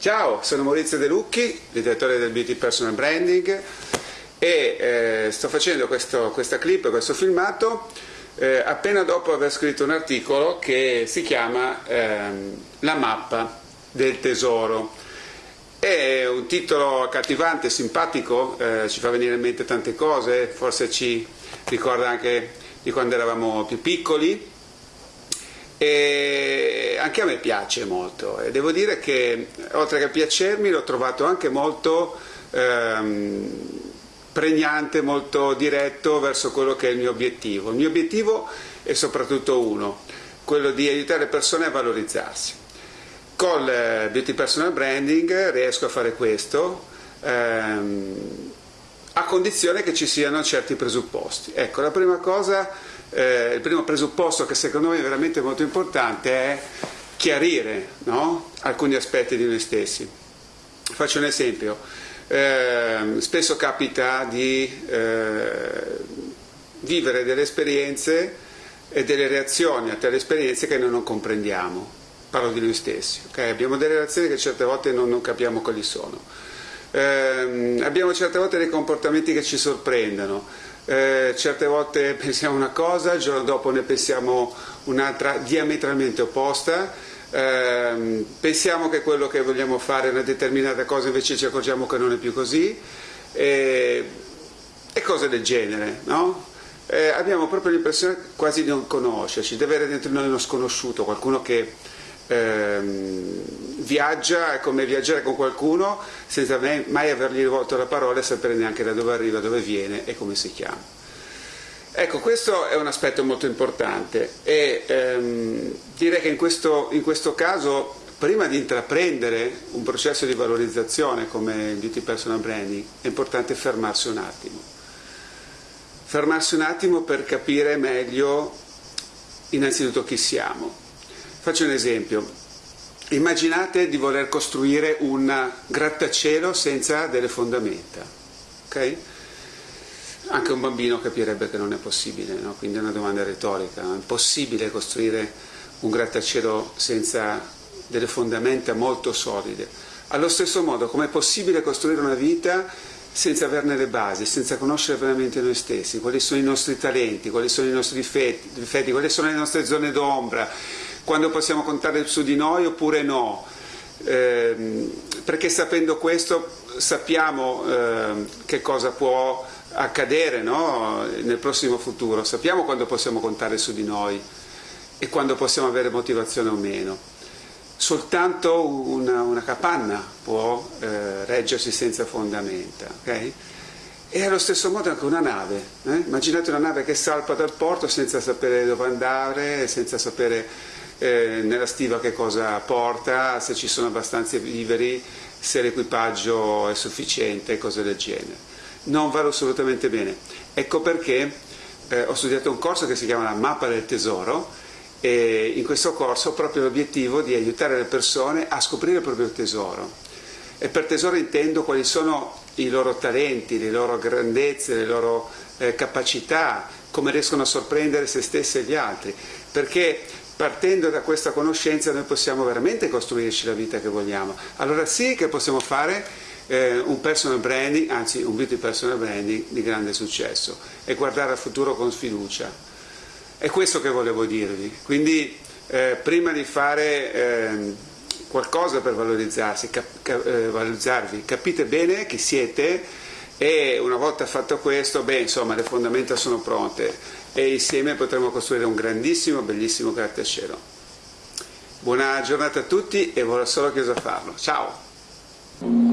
Ciao, sono Maurizio De Lucchi, direttore del Beauty Personal Branding e eh, sto facendo questo, questa clip, questo filmato eh, appena dopo aver scritto un articolo che si chiama ehm, La mappa del tesoro. È un titolo accattivante, simpatico, eh, ci fa venire in mente tante cose, forse ci ricorda anche di quando eravamo più piccoli e anche a me piace molto e devo dire che oltre che piacermi l'ho trovato anche molto ehm, pregnante, molto diretto verso quello che è il mio obiettivo. Il mio obiettivo è soprattutto uno, quello di aiutare le persone a valorizzarsi. Con il Beauty Personal Branding riesco a fare questo ehm, a condizione che ci siano certi presupposti. Ecco, la prima cosa eh, il primo presupposto che secondo me è veramente molto importante è chiarire no? alcuni aspetti di noi stessi. Faccio un esempio, eh, spesso capita di eh, vivere delle esperienze e delle reazioni a tali esperienze che noi non comprendiamo, parlo di noi stessi, okay? abbiamo delle reazioni che certe volte non, non capiamo quali sono, eh, abbiamo certe volte dei comportamenti che ci sorprendono, eh, certe volte pensiamo una cosa, il giorno dopo ne pensiamo un'altra diametralmente opposta, eh, pensiamo che quello che vogliamo fare è una determinata cosa, invece ci accorgiamo che non è più così, e, cose del genere, no? eh, abbiamo proprio l'impressione quasi di non conoscerci, di avere dentro noi uno sconosciuto, qualcuno che ehm, viaggia, è come viaggiare con qualcuno senza mai avergli rivolto la parola e sapere neanche da dove arriva, dove viene e come si chiama. Ecco, questo è un aspetto molto importante e ehm, direi che in questo, in questo caso prima di intraprendere un processo di valorizzazione come il Beauty Personal Branding è importante fermarsi un attimo. Fermarsi un attimo per capire meglio innanzitutto chi siamo. Faccio un esempio. Immaginate di voler costruire un grattacielo senza delle fondamenta. Okay? Anche un bambino capirebbe che non è possibile, no? quindi è una domanda retorica. È possibile costruire un grattacielo senza delle fondamenta molto solide. Allo stesso modo, com'è possibile costruire una vita senza averne le basi, senza conoscere veramente noi stessi, quali sono i nostri talenti, quali sono i nostri difetti, difetti quali sono le nostre zone d'ombra, quando possiamo contare su di noi oppure no. Eh, perché sapendo questo sappiamo eh, che cosa può accadere no? nel prossimo futuro, sappiamo quando possiamo contare su di noi e quando possiamo avere motivazione o meno. Soltanto una, una capanna può eh, reggersi senza fondamenta. Okay? E allo stesso modo anche una nave. Eh? Immaginate una nave che salpa dal porto senza sapere dove andare, senza sapere eh, nella stiva che cosa porta, se ci sono abbastanza viveri, se l'equipaggio è sufficiente cose del genere. Non vale assolutamente bene. Ecco perché eh, ho studiato un corso che si chiama la mappa del tesoro e in questo corso ho proprio l'obiettivo di aiutare le persone a scoprire il proprio tesoro. E per tesoro intendo quali sono i loro talenti, le loro grandezze, le loro eh, capacità, come riescono a sorprendere se stessi e gli altri. Perché partendo da questa conoscenza noi possiamo veramente costruirci la vita che vogliamo. Allora sì che possiamo fare eh, un personal branding, anzi un beauty personal branding di grande successo e guardare al futuro con sfiducia. È questo che volevo dirvi. Quindi eh, prima di fare eh, qualcosa per valorizzarsi, cap cap eh, valorizzarvi, capite bene chi siete e una volta fatto questo, beh, insomma, le fondamenta sono pronte e insieme potremo costruire un grandissimo, bellissimo grattacielo. Buona giornata a tutti e vorrò solo chiuso a farlo. Ciao!